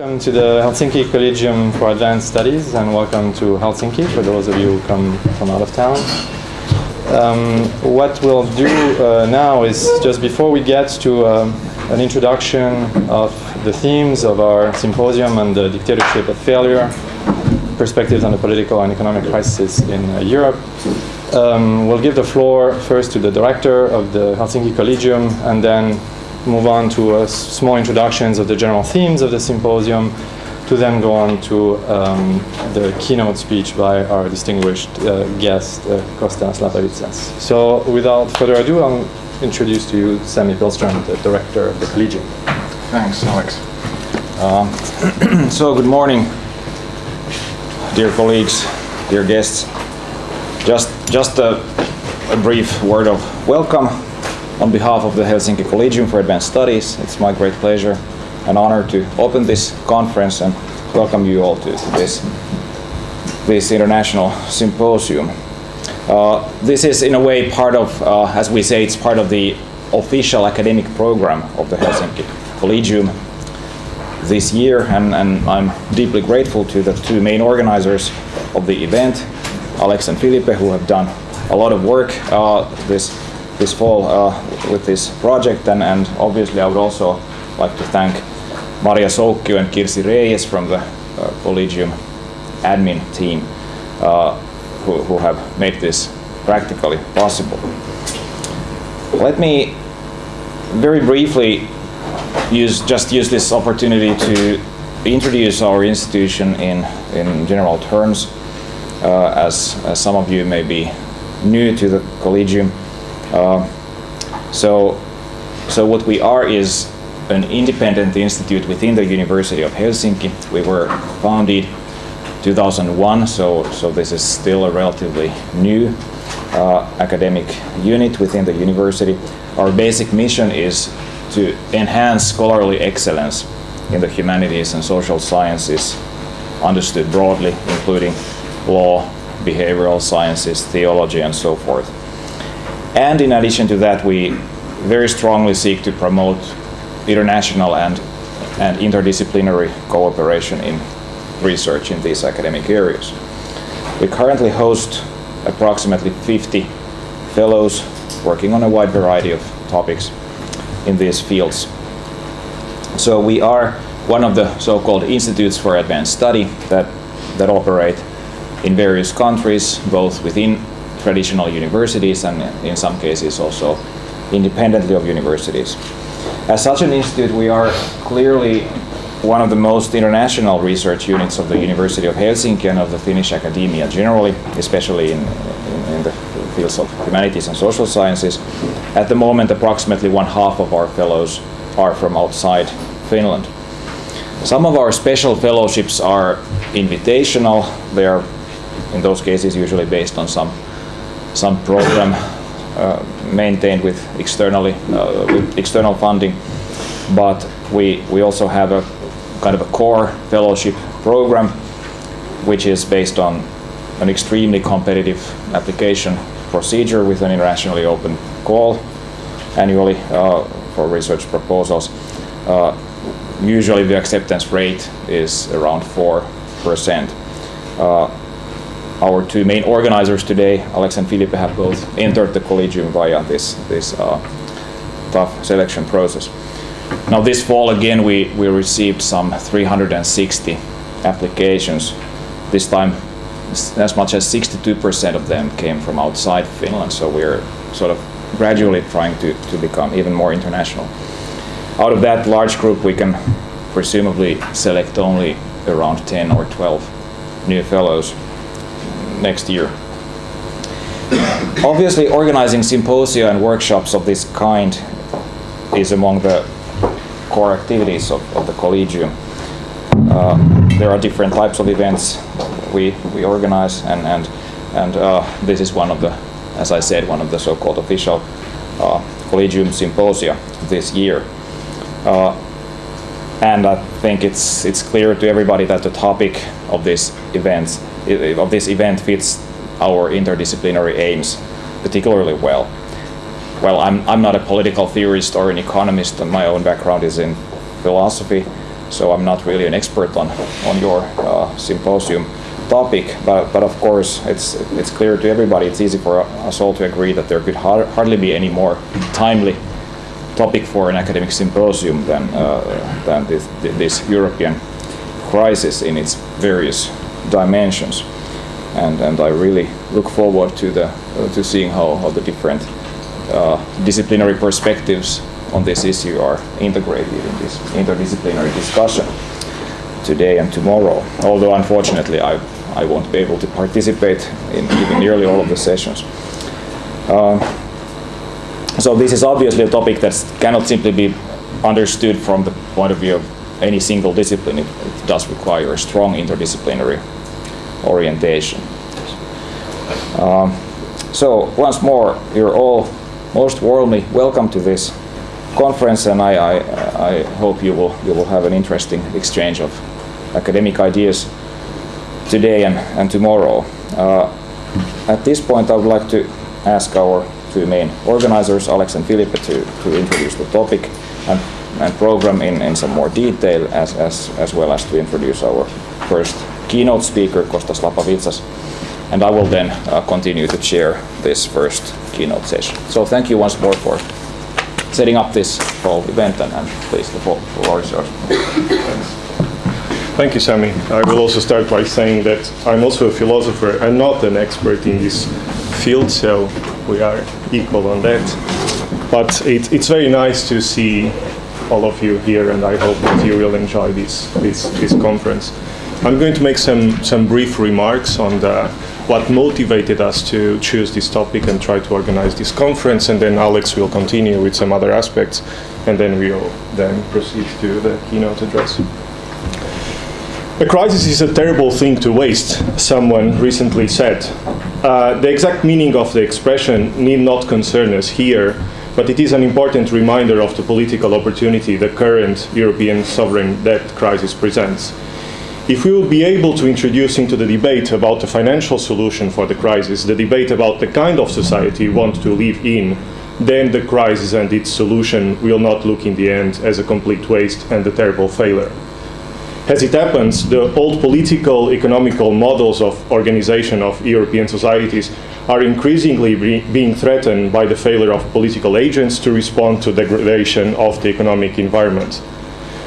Welcome to the Helsinki Collegium for Advanced Studies and welcome to Helsinki for those of you who come from out of town. Um, what we'll do uh, now is just before we get to um, an introduction of the themes of our symposium on the dictatorship of failure, perspectives on the political and economic crisis in uh, Europe, um, we'll give the floor first to the director of the Helsinki Collegium and then move on to small introductions of the general themes of the symposium to then go on to um, the keynote speech by our distinguished uh, guest, uh, Kostas Lapavitsas. So without further ado, I'll introduce to you Sami Pihlström, the director of the Collegium. Thanks, Alex. Uh, so good morning, dear colleagues, dear guests. Just, just a, a brief word of welcome on behalf of the Helsinki Collegium for Advanced Studies, it's my great pleasure and honor to open this conference and welcome you all to, this, this international symposium. Uh, this is in a way part of, uh, as we say, it's part of the official academic program of the Helsinki Collegium this year and, and I'm deeply grateful to the two main organizers of the event, Alex and Filipe, who have done a lot of work uh, this this fall uh, with this project and, and obviously I would also like to thank Maria Soukkio and Kirsi Reyes from the uh, Collegium admin team uh, who, who have made this practically possible. Let me very briefly use just use this opportunity to introduce our institution in, in general terms uh, as, as some of you may be new to the Collegium. Uh, so, so what we are is an independent institute within the University of Helsinki. We were founded 2001, so, so this is still a relatively new uh, academic unit within the university. Our basic mission is to enhance scholarly excellence in the humanities and social sciences, understood broadly, including law, behavioral sciences, theology, and so forth. And in addition to that, we very strongly seek to promote international and, and interdisciplinary cooperation in research in these academic areas. We currently host approximately 50 fellows working on a wide variety of topics in these fields. So we are one of the so-called institutes for advanced study that, that operate in various countries, both within traditional universities and in some cases also independently of universities. As such an institute, we are clearly one of the most international research units of the University of Helsinki and of the Finnish academia generally, especially in, in, in, the fields of humanities and social sciences. At the moment, approximately one half of our fellows are from outside Finland. Some of our special fellowships are invitational. They are, in those cases, usually based on some some program uh, maintained with externally uh, with external funding, but we we also have a kind of a core fellowship program, which is based on an extremely competitive application procedure with an internationally open call annually uh, for research proposals. Uh, usually the acceptance rate is around 4%. Uh, our two main organizers today, Alex and Filipe, have both entered the collegium via this, this uh, tough selection process. Now this fall again we, we received some 360 applications. This time as much as 62% of them came from outside Finland, so we're sort of gradually trying to, to become even more international. Out of that large group we can presumably select only around 10 or 12 new fellows next year. Obviously, organizing symposia and workshops of this kind is among the core activities of, of the Collegium. Uh, there are different types of events we, we organize, and, and, and uh, this is one of the, as I said, one of the so-called official uh, Collegium symposia this year. Uh, and I think it's, it's clear to everybody that the topic of these event of this event fits our interdisciplinary aims particularly well. Well, I'm, I'm not a political theorist or an economist, and my own background is in philosophy, so I'm not really an expert on, on your uh, symposium topic, but, but of course it's, it's clear to everybody, it's easy for us all to agree that there could har hardly be any more timely topic for an academic symposium than, uh, than this, this European crisis in its various dimensions. And, and I really look forward to, the, uh, to seeing how, how the different uh, disciplinary perspectives on this issue are integrated in this interdisciplinary discussion today and tomorrow. Although unfortunately I, I won't be able to participate in even nearly all of the sessions. Uh, so this is obviously a topic that cannot simply be understood from the point of view of any single discipline. It, does require a strong interdisciplinary orientation. Um, so once more, you're all most warmly welcome to this conference, and I, I, I, hope you will you will have an interesting exchange of academic ideas today and, and tomorrow. Uh, at this point, I would like to ask our two main organizers, Alex and Filipe, to, to introduce the topic and, and program in, in some more detail, as, as, as well as to introduce our first keynote speaker, Kostas Lapavitsas. And I will then uh, continue to chair this first keynote session. So thank you once more for setting up this whole event, and, and please, the floor is yours. Thank you, Sami. I will also start by saying that I'm also a philosopher. I'm not an expert in this field, so we are equal on that. But it, it's very nice to see all of you here, and I hope that you will enjoy this, this, this conference. I'm going to make some, some brief remarks on the, what motivated us to choose this topic and try to organize this conference, and then Alex will continue with some other aspects, and then we'll then proceed to the keynote address. A crisis is a terrible thing to waste, someone recently said. Uh, the exact meaning of the expression need not concern us here, but it is an important reminder of the political opportunity the current European sovereign debt crisis presents. If we will be able to introduce into the debate about the financial solution for the crisis, the debate about the kind of society we want to live in, then the crisis and its solution will not look in the end as a complete waste and a terrible failure. As it happens, the old political, economical models of organization of European societies are increasingly be being threatened by the failure of political agents to respond to degradation of the economic environment.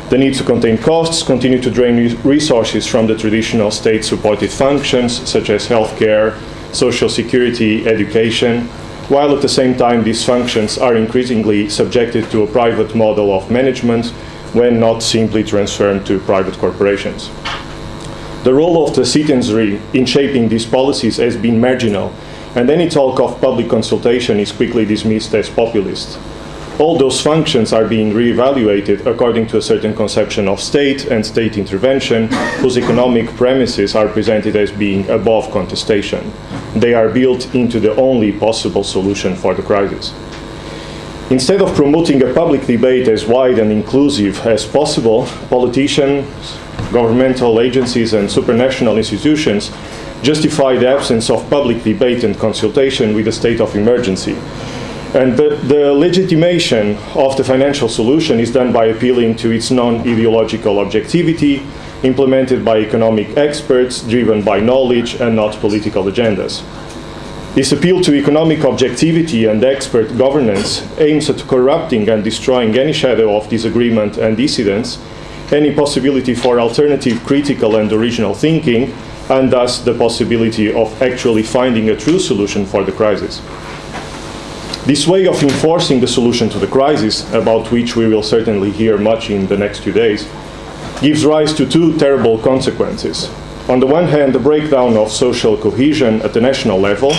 The need to contain costs continue to drain resources from the traditional state-supported functions such as healthcare, social security, education, while at the same time these functions are increasingly subjected to a private model of management when not simply transferred to private corporations. The role of the citizenry in shaping these policies has been marginal, and any talk of public consultation is quickly dismissed as populist. All those functions are being re-evaluated according to a certain conception of state and state intervention, whose economic premises are presented as being above contestation. They are built into the only possible solution for the crisis. Instead of promoting a public debate as wide and inclusive as possible, politicians, governmental agencies, and supranational institutions justify the absence of public debate and consultation with a state of emergency. And the, the legitimation of the financial solution is done by appealing to its non-ideological objectivity, implemented by economic experts, driven by knowledge and not political agendas. This appeal to economic objectivity and expert governance aims at corrupting and destroying any shadow of disagreement and dissidence, any possibility for alternative, critical and original thinking, and thus the possibility of actually finding a true solution for the crisis. This way of enforcing the solution to the crisis, about which we will certainly hear much in the next few days, gives rise to two terrible consequences. On the one hand, the breakdown of social cohesion at the national level.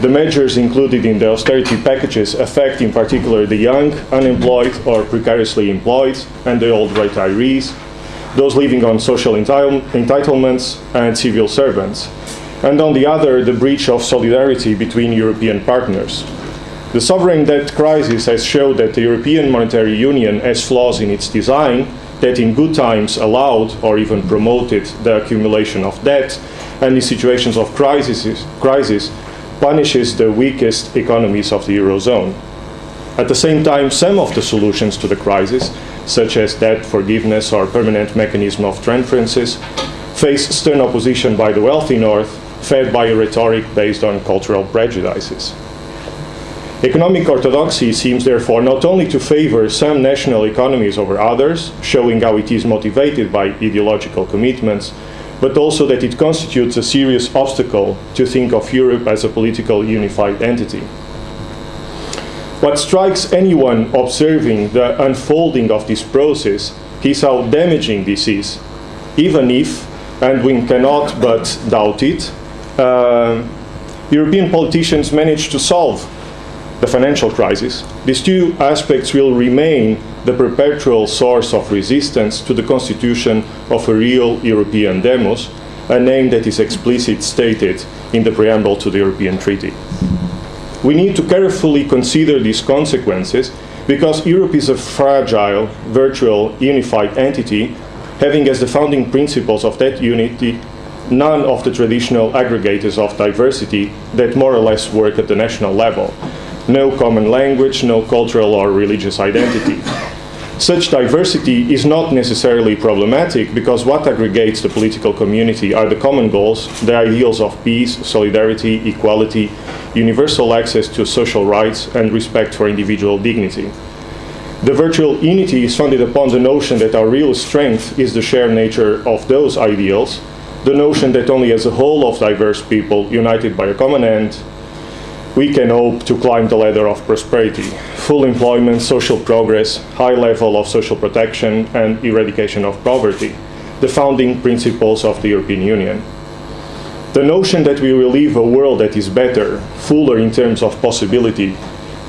The measures included in the austerity packages affect in particular the young, unemployed or precariously employed, and the old retirees, those living on social entitle entitlements, and civil servants. And on the other, the breach of solidarity between European partners. The sovereign debt crisis has shown that the European Monetary Union has flaws in its design that in good times allowed or even promoted the accumulation of debt, and in situations of crisis, crisis punishes the weakest economies of the Eurozone. At the same time, some of the solutions to the crisis such as debt forgiveness or permanent mechanism of transferences, face stern opposition by the wealthy North, fed by a rhetoric based on cultural prejudices. Economic orthodoxy seems therefore not only to favor some national economies over others, showing how it is motivated by ideological commitments, but also that it constitutes a serious obstacle to think of Europe as a political unified entity. What strikes anyone observing the unfolding of this process is how damaging this is, even if, and we cannot but doubt it, uh, European politicians manage to solve the financial crisis, these two aspects will remain the perpetual source of resistance to the constitution of a real European demos, a name that is explicitly stated in the preamble to the European Treaty. We need to carefully consider these consequences because Europe is a fragile, virtual, unified entity having as the founding principles of that unity none of the traditional aggregators of diversity that more or less work at the national level no common language, no cultural or religious identity. Such diversity is not necessarily problematic because what aggregates the political community are the common goals, the ideals of peace, solidarity, equality, universal access to social rights, and respect for individual dignity. The virtual unity is founded upon the notion that our real strength is the shared nature of those ideals, the notion that only as a whole of diverse people united by a common end we can hope to climb the ladder of prosperity. Full employment, social progress, high level of social protection, and eradication of poverty, the founding principles of the European Union. The notion that we will live a world that is better, fuller in terms of possibility,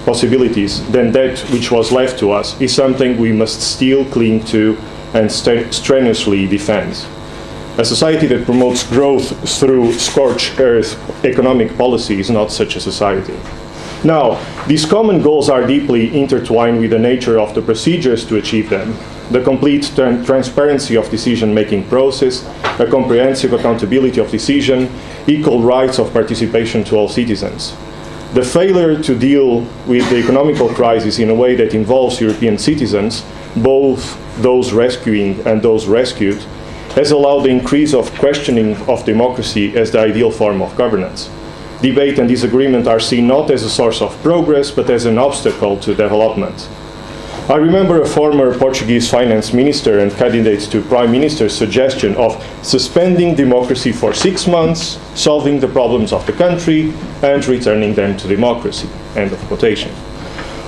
possibilities than that which was left to us is something we must still cling to and strenuously defend. A society that promotes growth through scorched earth economic policy is not such a society. Now, these common goals are deeply intertwined with the nature of the procedures to achieve them. The complete tra transparency of decision-making process, a comprehensive accountability of decision, equal rights of participation to all citizens. The failure to deal with the economical crisis in a way that involves European citizens, both those rescuing and those rescued, has allowed the increase of questioning of democracy as the ideal form of governance. Debate and disagreement are seen not as a source of progress, but as an obstacle to development. I remember a former Portuguese finance minister and candidate to prime minister's suggestion of suspending democracy for six months, solving the problems of the country, and returning them to democracy. End of quotation.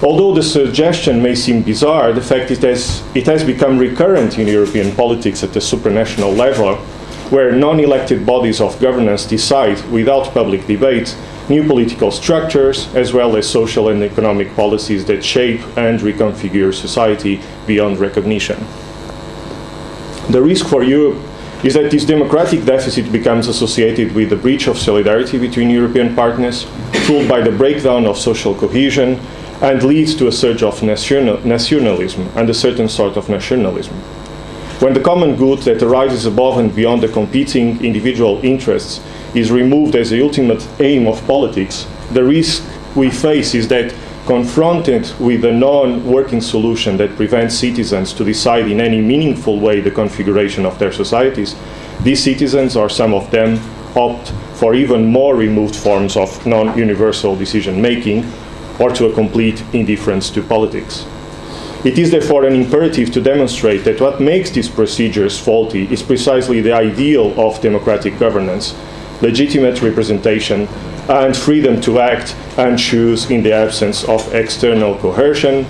Although the suggestion may seem bizarre, the fact is that it has become recurrent in European politics at the supranational level, where non-elected bodies of governance decide, without public debate, new political structures, as well as social and economic policies that shape and reconfigure society beyond recognition. The risk for Europe is that this democratic deficit becomes associated with the breach of solidarity between European partners, fueled by the breakdown of social cohesion and leads to a surge of national, nationalism and a certain sort of nationalism. When the common good that arises above and beyond the competing individual interests is removed as the ultimate aim of politics, the risk we face is that confronted with a non-working solution that prevents citizens to decide in any meaningful way the configuration of their societies, these citizens, or some of them, opt for even more removed forms of non-universal decision-making, or to a complete indifference to politics. It is therefore an imperative to demonstrate that what makes these procedures faulty is precisely the ideal of democratic governance, legitimate representation, and freedom to act and choose in the absence of external coercion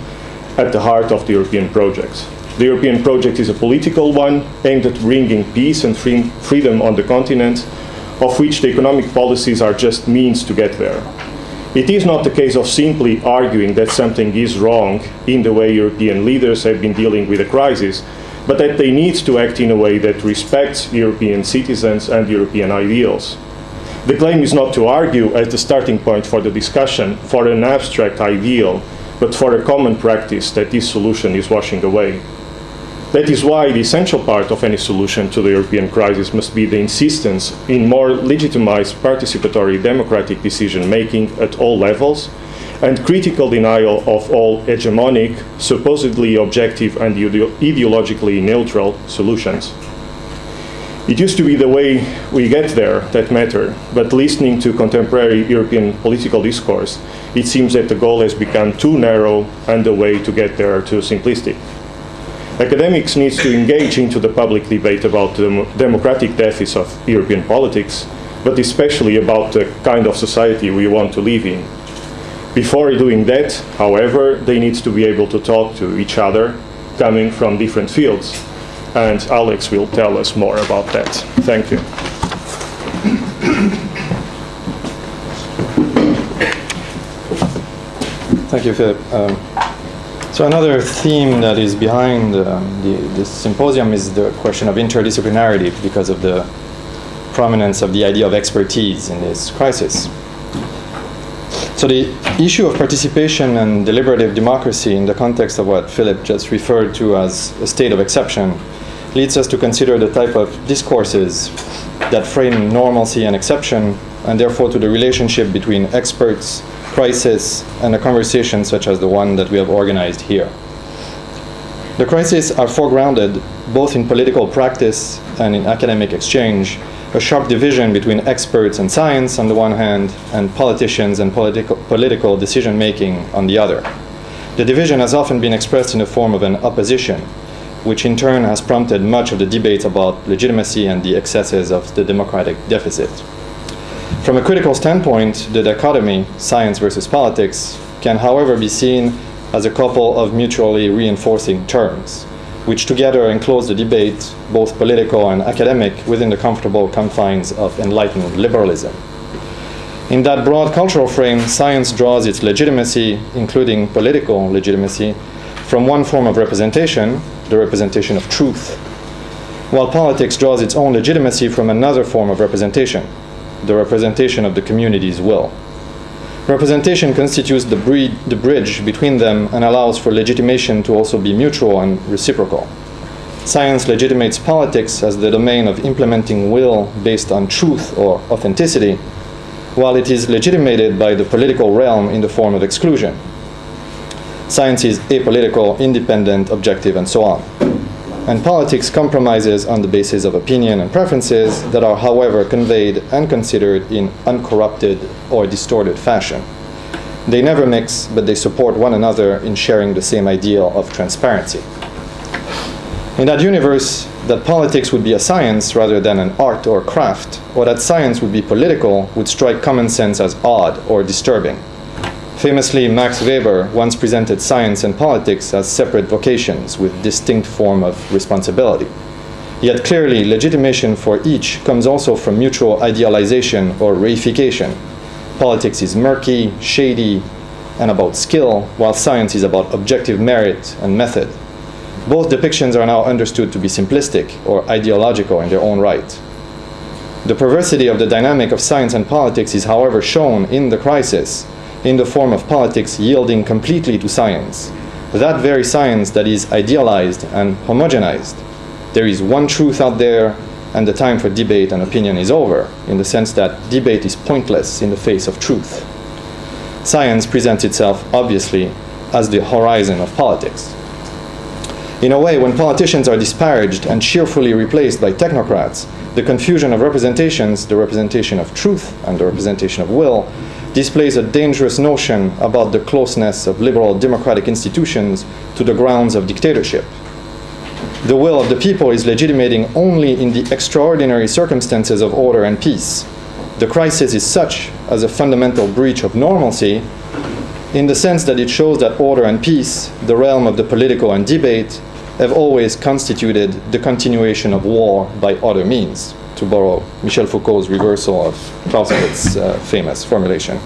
at the heart of the European project. The European project is a political one aimed at bringing peace and free freedom on the continent, of which the economic policies are just means to get there. It is not the case of simply arguing that something is wrong in the way European leaders have been dealing with the crisis, but that they need to act in a way that respects European citizens and European ideals. The claim is not to argue as the starting point for the discussion for an abstract ideal, but for a common practice that this solution is washing away. That is why the essential part of any solution to the European crisis must be the insistence in more legitimized participatory democratic decision making at all levels and critical denial of all hegemonic, supposedly objective and ide- ideologically neutral solutions. It used to be the way we get there that mattered, but listening to contemporary European political discourse, it seems that the goal has become too narrow and the way to get there too simplistic. Academics need to engage into the public debate about the democratic deficits of European politics, but especially about the kind of society we want to live in. Before doing that, however, they need to be able to talk to each other coming from different fields. And Alex will tell us more about that. Thank you. Thank you, Philip. Um, so another theme that is behind um, the, this symposium is the question of interdisciplinarity because of the prominence of the idea of expertise in this crisis. So the issue of participation and deliberative democracy in the context of what Philip just referred to as a state of exception leads us to consider the type of discourses that frame normalcy and exception and therefore to the relationship between experts, crisis, and a conversation such as the one that we have organized here. The crises are foregrounded both in political practice and in academic exchange, a sharp division between experts and science on the one hand, and politicians and political, political decision making on the other. The division has often been expressed in the form of an opposition, which in turn has prompted much of the debate about legitimacy and the excesses of the democratic deficit. From a critical standpoint, the dichotomy, science versus politics, can however be seen as a couple of mutually reinforcing terms, which together enclose the debate, both political and academic, within the comfortable confines of enlightened liberalism. In that broad cultural frame, science draws its legitimacy, including political legitimacy, from one form of representation, the representation of truth, while politics draws its own legitimacy from another form of representation, the representation of the community's will. Representation constitutes the, breed, the bridge between them and allows for legitimation to also be mutual and reciprocal. Science legitimates politics as the domain of implementing will based on truth or authenticity, while it is legitimated by the political realm in the form of exclusion. Science is apolitical, independent, objective, and so on. And politics compromises on the basis of opinion and preferences that are, however, conveyed and considered in uncorrupted or distorted fashion. They never mix, but they support one another in sharing the same ideal of transparency. In that universe, that politics would be a science rather than an art or craft, or that science would be political, would strike common sense as odd or disturbing. Famously, Max Weber once presented science and politics as separate vocations with distinct form of responsibility. Yet clearly, legitimation for each comes also from mutual idealization or reification. Politics is murky, shady, and about skill, while science is about objective merit and method. Both depictions are now understood to be simplistic or ideological in their own right. The perversity of the dynamic of science and politics is, however, shown in the crisis in the form of politics yielding completely to science, that very science that is idealized and homogenized. There is one truth out there, and the time for debate and opinion is over, in the sense that debate is pointless in the face of truth. Science presents itself, obviously, as the horizon of politics. In a way, when politicians are disparaged and cheerfully replaced by technocrats, the confusion of representations, the representation of truth and the representation of will, displays a dangerous notion about the closeness of liberal democratic institutions to the grounds of dictatorship. The will of the people is legitimating only in the extraordinary circumstances of order and peace. The crisis is such as a fundamental breach of normalcy in the sense that it shows that order and peace, the realm of the political and debate, have always constituted the continuation of war by other means to borrow Michel Foucault's reversal of Clausewitz's uh, famous formulation.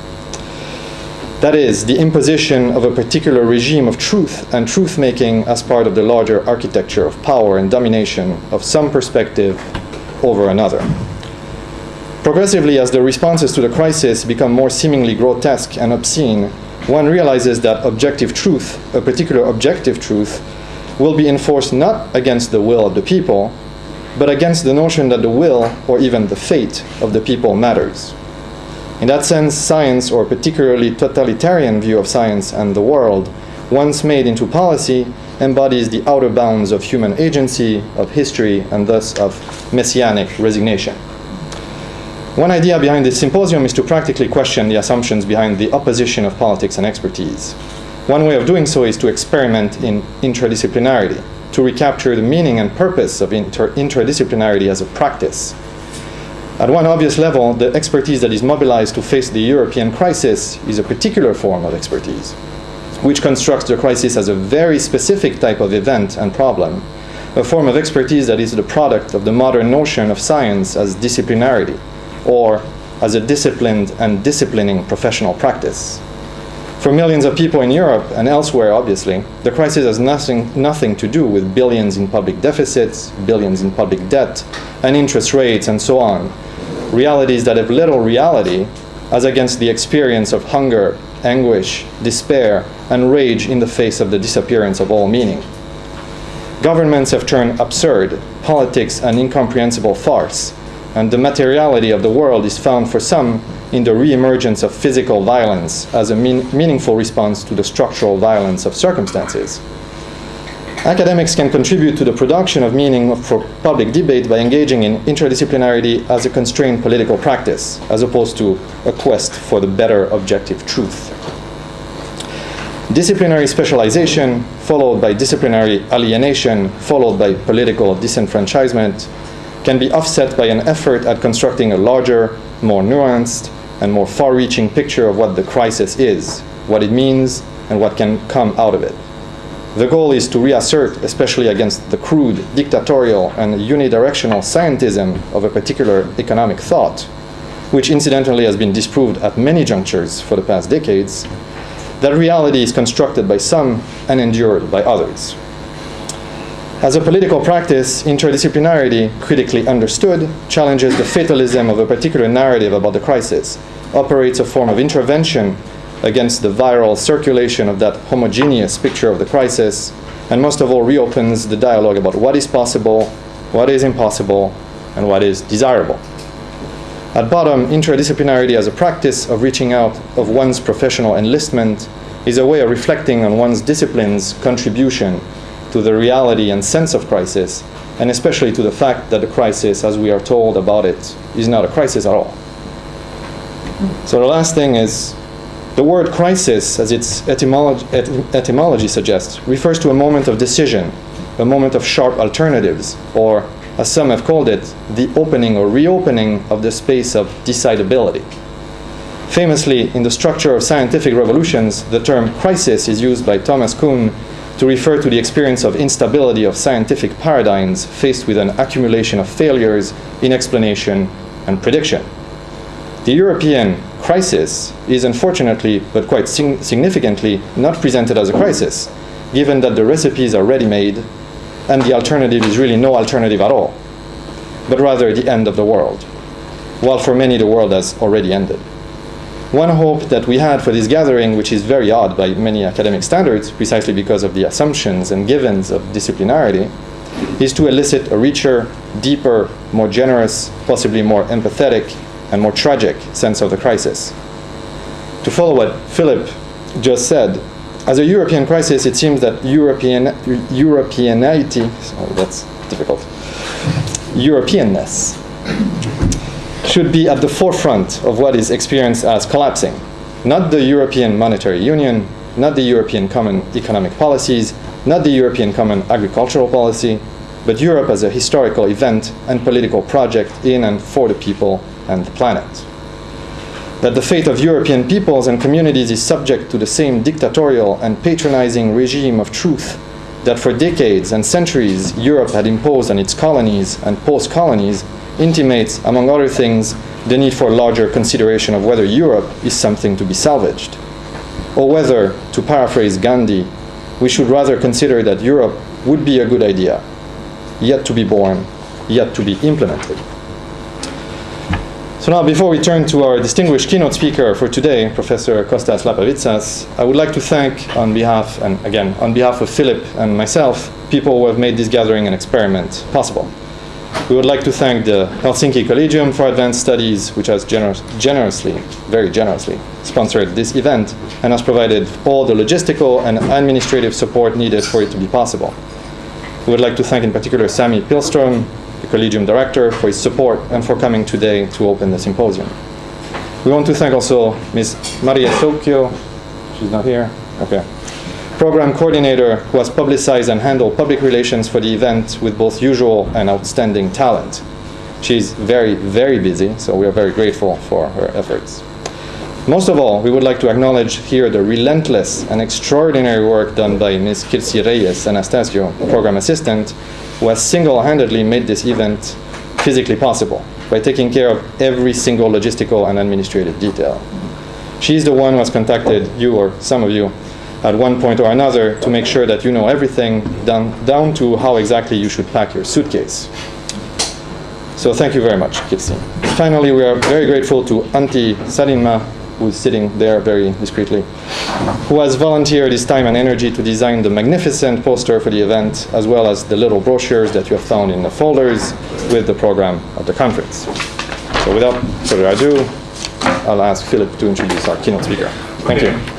That is, the imposition of a particular regime of truth and truth making as part of the larger architecture of power and domination of some perspective over another. Progressively, as the responses to the crisis become more seemingly grotesque and obscene, one realizes that objective truth, a particular objective truth, will be enforced not against the will of the people, but against the notion that the will, or even the fate, of the people matters. In that sense, science, or particularly totalitarian view of science and the world, once made into policy, embodies the outer bounds of human agency, of history, and thus of messianic resignation. One idea behind this symposium is to practically question the assumptions behind the opposition of politics and expertise. One way of doing so is to experiment in interdisciplinarity, to recapture the meaning and purpose of inter interdisciplinarity as a practice. At one obvious level, the expertise that is mobilized to face the European crisis is a particular form of expertise, which constructs the crisis as a very specific type of event and problem, a form of expertise that is the product of the modern notion of science as disciplinarity, or as a disciplined and disciplining professional practice. For millions of people in Europe and elsewhere, obviously, the crisis has nothing, nothing to do with billions in public deficits, billions in public debt, and interest rates, and so on. Realities that have little reality as against the experience of hunger, anguish, despair, and rage in the face of the disappearance of all meaning. Governments have turned absurd, politics an incomprehensible farce, and the materiality of the world is found for some in the re-emergence of physical violence as a mean meaningful response to the structural violence of circumstances. Academics can contribute to the production of meaning for public debate by engaging in interdisciplinarity as a constrained political practice, as opposed to a quest for the better objective truth. Disciplinary specialization, followed by disciplinary alienation, followed by political disenfranchisement, can be offset by an effort at constructing a larger, more nuanced, and more far-reaching picture of what the crisis is, what it means, and what can come out of it. The goal is to reassert, especially against the crude, dictatorial, and unidirectional scientism of a particular economic thought, which incidentally has been disproved at many junctures for the past decades, that reality is constructed by some and endured by others. As a political practice, interdisciplinarity, critically understood, challenges the fatalism of a particular narrative about the crisis, operates a form of intervention against the viral circulation of that homogeneous picture of the crisis, and most of all reopens the dialogue about what is possible, what is impossible, and what is desirable. At bottom, interdisciplinarity as a practice of reaching out of one's professional enlistment is a way of reflecting on one's discipline's contribution to the reality and sense of crisis, and especially to the fact that the crisis, as we are told about it, is not a crisis at all. So the last thing is the word crisis, as its etymology, etymology suggests, refers to a moment of decision, a moment of sharp alternatives, or, as some have called it, the opening or reopening of the space of decidability. Famously, in the structure of scientific revolutions, the term crisis is used by Thomas Kuhn to refer to the experience of instability of scientific paradigms faced with an accumulation of failures in explanation and prediction. The European crisis is unfortunately, but quite sig significantly, not presented as a crisis, given that the recipes are ready-made and the alternative is really no alternative at all, but rather the end of the world, while for many the world has already ended. One hope that we had for this gathering, which is very odd by many academic standards, precisely because of the assumptions and givens of disciplinarity, is to elicit a richer, deeper, more generous, possibly more empathetic, and more tragic sense of the crisis. To follow what Philip just said, as a European crisis, it seems that European, Europeanity, oh, that's difficult, Europeanness should be at the forefront of what is experienced as collapsing. Not the European Monetary Union, not the European Common Economic Policies, not the European Common Agricultural Policy, but Europe as a historical event and political project in and for the people and the planet. That the fate of European peoples and communities is subject to the same dictatorial and patronizing regime of truth that for decades and centuries Europe had imposed on its colonies and post-colonies intimates, among other things, the need for larger consideration of whether Europe is something to be salvaged, or whether, to paraphrase Gandhi, we should rather consider that Europe would be a good idea, yet to be born, yet to be implemented. So now, before we turn to our distinguished keynote speaker for today, Professor Kostas Lapavitsas, I would like to thank on behalf, and again, on behalf of Philip and myself, people who have made this gathering and experiment possible. We would like to thank the Helsinki Collegium for Advanced Studies, which has generous, generously, very generously, sponsored this event and has provided all the logistical and administrative support needed for it to be possible. We would like to thank in particular Sami Pihlström, the Collegium Director, for his support and for coming today to open the symposium. We want to thank also Ms. Maria Soukkio, she's not here, okay, program coordinator who has publicized and handled public relations for the event with both usual and outstanding talent. She's very, very busy, so we are very grateful for her efforts. Most of all, we would like to acknowledge here the relentless and extraordinary work done by Ms. Kirsi Reyes Anastasio, program assistant, who has single-handedly made this event physically possible by taking care of every single logistical and administrative detail. She's the one who has contacted you or some of you at one point or another to make sure that you know everything down, down to how exactly you should pack your suitcase. So thank you very much, Kirsi. Finally, we are very grateful to Antti Salinma, who is sitting there very discreetly, who has volunteered his time and energy to design the magnificent poster for the event, as well as the little brochures that you have found in the folders with the program of the conference. So without further ado, I'll ask Philip to introduce our keynote speaker. Thank you.